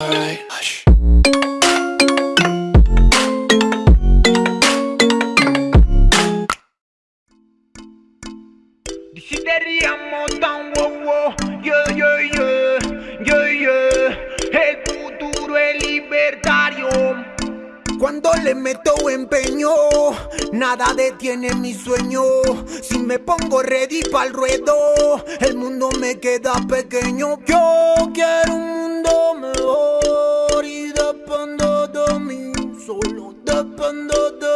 Hush. Desideriamo tan wow yeah yeah yeah, yeah yeah. El futuro es libertario. Cuando le meto empeño, nada detiene mi sueño. Si me pongo ready el ruedo, el mundo me queda pequeño. Yo quiero un. de mí, solo depende de